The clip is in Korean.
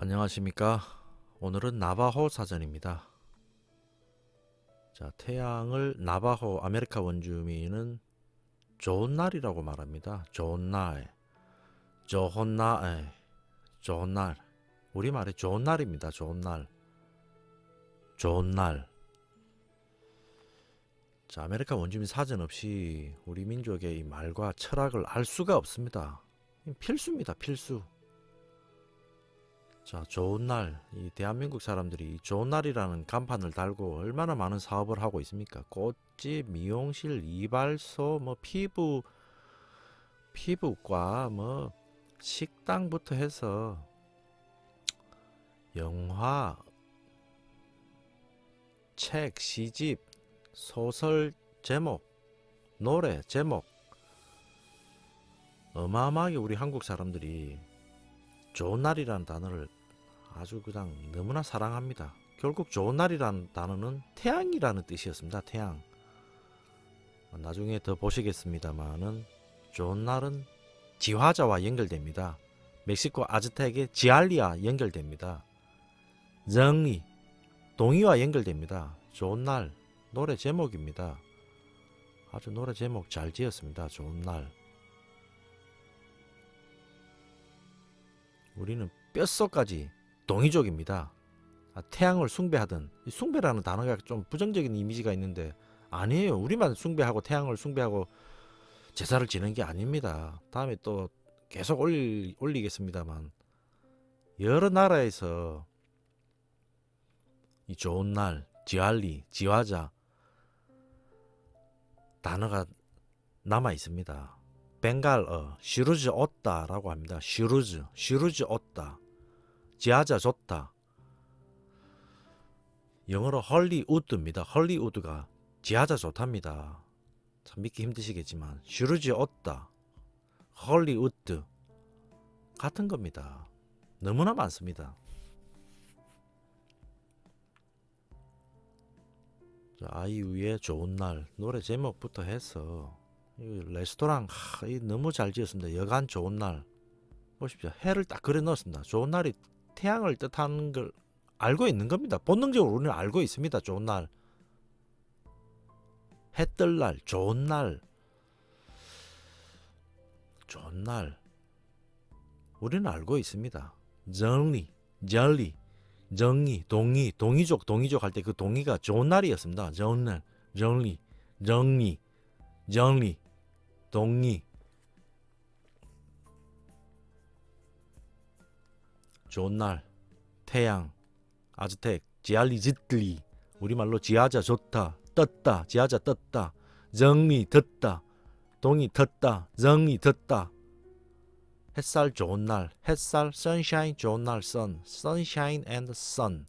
안녕하십니까? 오늘은 나바호 사전입니다. 자 태양을 나바호 아메리카 원주민은 좋은 날이라고 말합니다. 좋은 날. 좋은 날 좋은 날. 우리말에 좋은 날입니다. 좋은 날. 좋은 날. 자, 아메리카 원주민 사전 없이 우리 민족의 이 말과 철학을 알 수가 없습니다. 필수입니다, 필수. 자, 좋은 날, 이 대한민국 사람들이 좋은 날이라는 간판을 달고 얼마나 많은 사업을 하고 있습니까? 꽃집, 미용실, 이발소, 뭐 피부, 피부과, 뭐 식당부터 해서 영화, 책, 시집, 소설 제목, 노래 제목, 어마어마하게 우리 한국 사람들이 좋은 날이라는 단어를 아주 그냥 너무나 사랑합니다. 결국 좋은 날이라는 단어는 태양이라는 뜻이었습니다. 태양. 나중에 더 보시겠습니다만은 좋은 날은 지화자와 연결됩니다. 멕시코 아즈텍의 지알리아 연결됩니다. 정의, 동의와 연결됩니다. 좋은 날 노래 제목입니다. 아주 노래 제목 잘 지었습니다. 좋은 날. 우리는 뼛속까지 동이족입니다. 아, 태양을 숭배하든 숭배라는 단어가 좀 부정적인 이미지가 있는데 아니에요. 우리만 숭배하고 태양을 숭배하고 제사를 지는 게 아닙니다. 다음에 또 계속 올리, 올리겠습니다만 여러 나라에서 이 좋은 날, 지알리, 지화자 단어가 남아 있습니다. 벵갈어, 시루즈 옷다라고 합니다. 시루즈, 시루즈 옷다. 지하자 좋다. 영어로 헐리우드입니다. 헐리우드가 지하자 좋답니다. 참 믿기 힘드시겠지만 슈르지 얻다. 헐리우드 같은 겁니다. 너무나 많습니다. 아이유의 좋은 날 노래 제목부터 해서 레스토랑 하, 너무 잘 지었습니다. 여간 좋은 날 보십시오. 해를 딱 그려 넣었습니다. 좋은 날이 태양을 뜻하는 걸 알고 있는 겁니다. 본능적으로 우리는 알고 있습니다. 좋은 날. 해 뜰 날, 좋은 날. 좋은 날. 우리는 알고 있습니다. 정리, 정리, 정의, 동의, 동의족, 동의족 할 때 그 동의가 좋은 날이었습니다. 좋은 날, 정리, 정리, 정리, 동의. 좋은 날, 태양, 아즈텍, 지알리짓리, 우리말로 지하자 좋다, 떴다, 지하자 떴다, 정리 듣다, 동이 듣다, 정이 듣다. 햇살 좋은 날, 햇살, sunshine 좋은 날, sun, sunshine and sun.